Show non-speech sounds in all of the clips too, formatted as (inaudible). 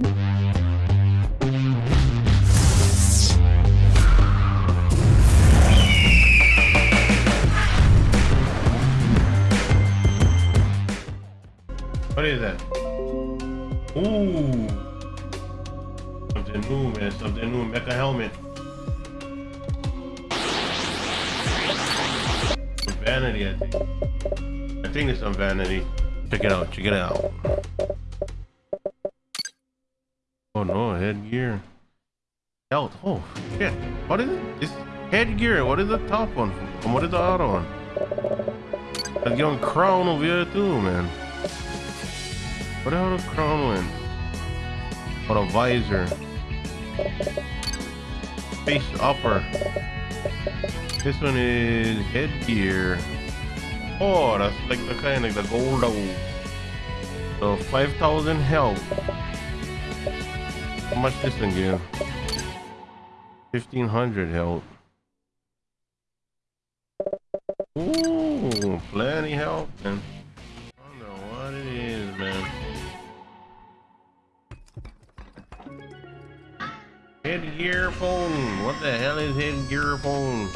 What is that? Ooh. Something new, man. Something new. Mecha helmet. Vanity, I think. I think it's on Vanity. Check it out. Check it out. Headgear. Health. Oh shit. What is it? This headgear. What is the top one? And what is the other one? Get on crown over here too, man. What the hell the crown went? What a visor. Face upper. This one is headgear. Oh, that's like the kind of like the gold. So 5,000 health. How much this thing give? 1,500 health. Ooh, plenty health, man. I don't know what it is, man. Headgear phone. What the hell is headgear phone?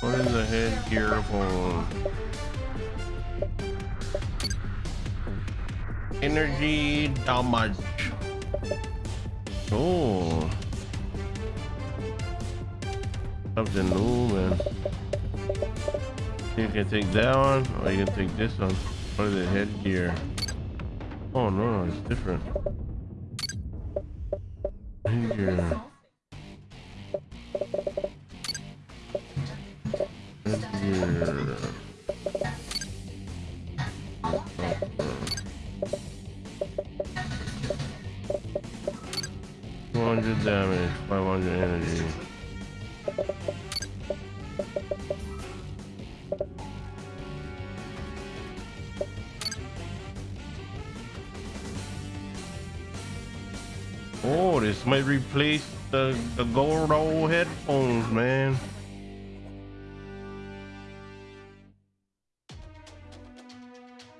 What is a headgear phone? Energy damage. Oh. Something new, man. You can take that one, or you can take this one. What is it? Headgear. Oh no, it's different. Headgear. Damage, five hundred energy. Oh, this might replace the, the gold old headphones, man.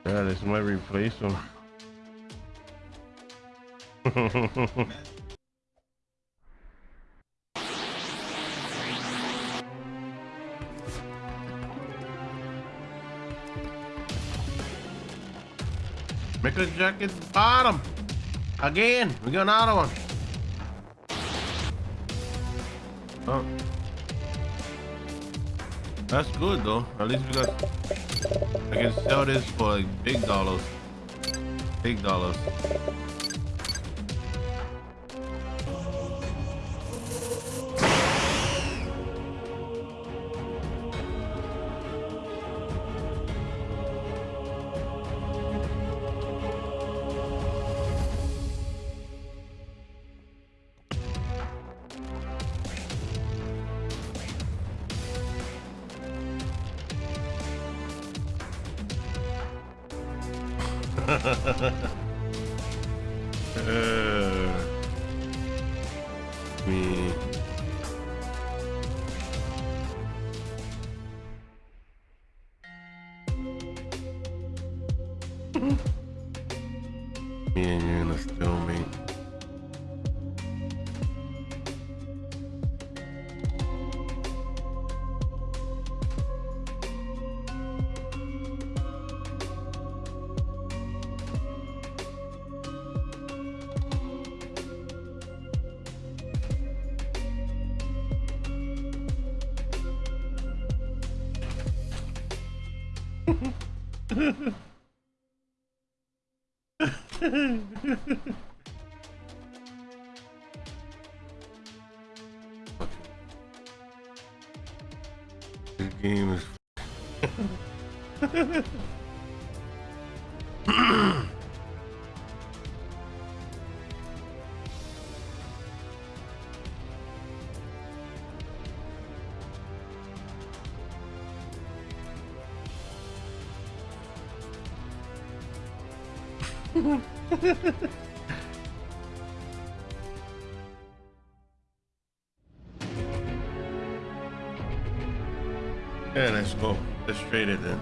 Yeah, this might replace them. (laughs) Mecha jacket bottom. Again, we got another one. Oh. That's good though. At least we got. I can sell this for like big dollars. Big dollars. Uh, me. me and you in a stalemate. This game is. (laughs) (laughs) yeah, let's go. Let's trade it then.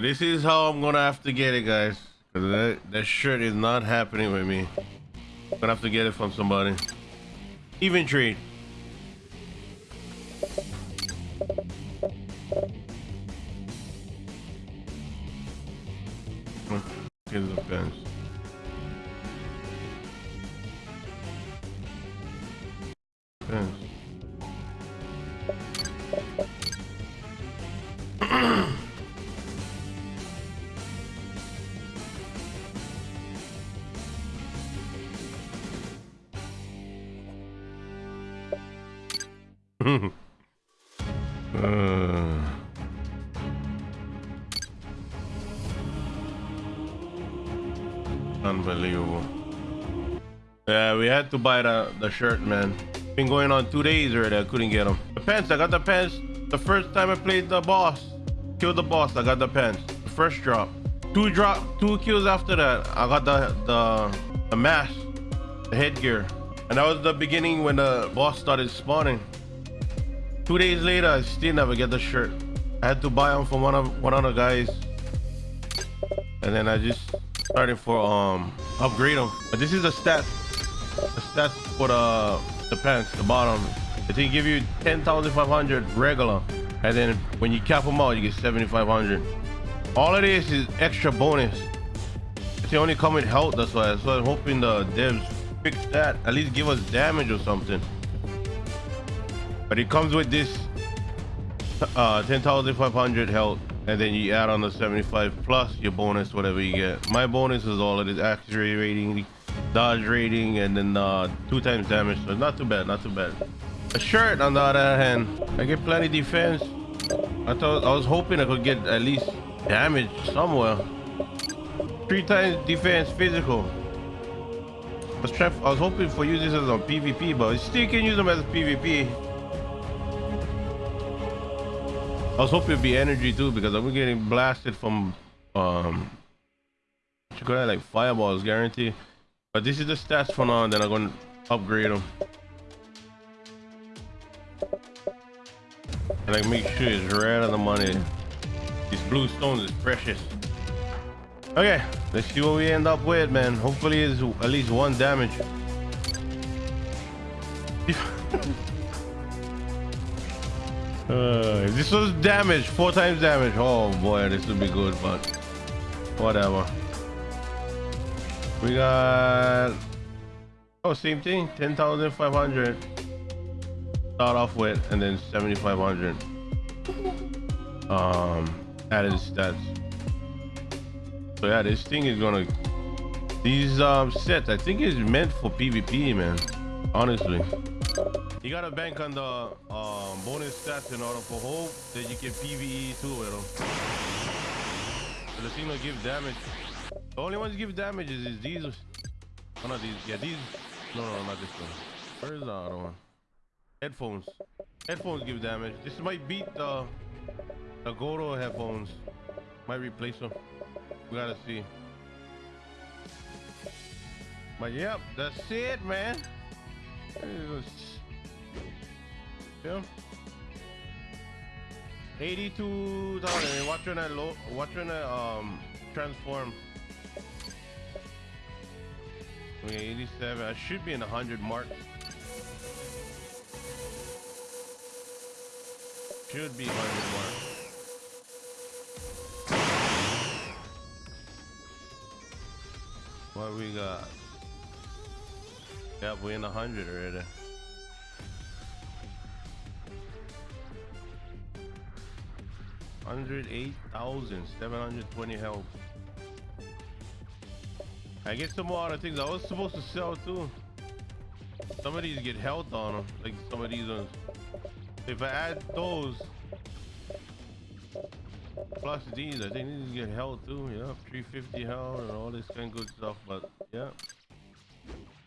This is how I'm gonna have to get it, guys. Cause that, that shirt is not happening with me. I'm gonna have to get it from somebody. Even trade. Get the fence. Fence. Uh. Unbelievable. Yeah, we had to buy the, the shirt, man. Been going on two days already. I couldn't get them. The pants, I got the pants the first time I played the boss. Killed the boss, I got the pants. The first drop. Two drop, two kills after that. I got the the the mask, the headgear. And that was the beginning when the boss started spawning. Two days later, I still never get the shirt. I had to buy them from one of one of the guys. And then I just started for um upgrade them. But this is the stats. The stats for the the pants, the bottom. I think give you 10,500 regular. And then when you cap them out, you get 7,500. All it is is extra bonus. It's the only come with health, that's why. So I'm hoping the devs fix that. At least give us damage or something. But it comes with this uh, 10,500 health. And then you add on the 75 plus your bonus, whatever you get. My bonus is all it is accuracy rating, dodge rating, and then uh, two times damage. So not too bad, not too bad. A shirt on the other hand, I get plenty defense. I thought I was hoping I could get at least damage somewhere. Three times defense physical. I was, I was hoping for using this on PvP, but I still can use them as PvP. I was hoping it'd be energy too because I'm getting blasted from um you got like fireballs guarantee. But this is the stats for now, and then I'm gonna upgrade them. And I make sure it's right on the money. These blue stones is precious. Okay, let's see what we end up with, man. Hopefully it's at least one damage. Uh, this was damage, four times damage. Oh boy, this would be good, but whatever. We got oh same thing, ten thousand five hundred start off with and then 7500 um added stats so yeah this thing is gonna these um sets i think is meant for pvp man honestly you gotta bank on the um, bonus stats in order for hope that you get pve too with them so the thing will give damage the only ones give damage is, is these oh not these yeah these no no not this one where's the other one Headphones. Headphones give damage. This might beat the the Goro headphones. Might replace them. We gotta see. But yep, that's it, man. Yeah. Eighty-two dollars. Watching that low. Watching that um transform. Okay, eighty-seven. I should be in the hundred mark. Should be hundred mark. What we got? Yep, we in a hundred already. 108,720 health. I get some more other things I was supposed to sell too. Some of these get health on them, like some of these ones. If I add those, plus these, I think these get health too, yeah. 350 health and all this kind of good stuff, but yeah.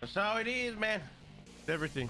That's how it is, man. It's everything.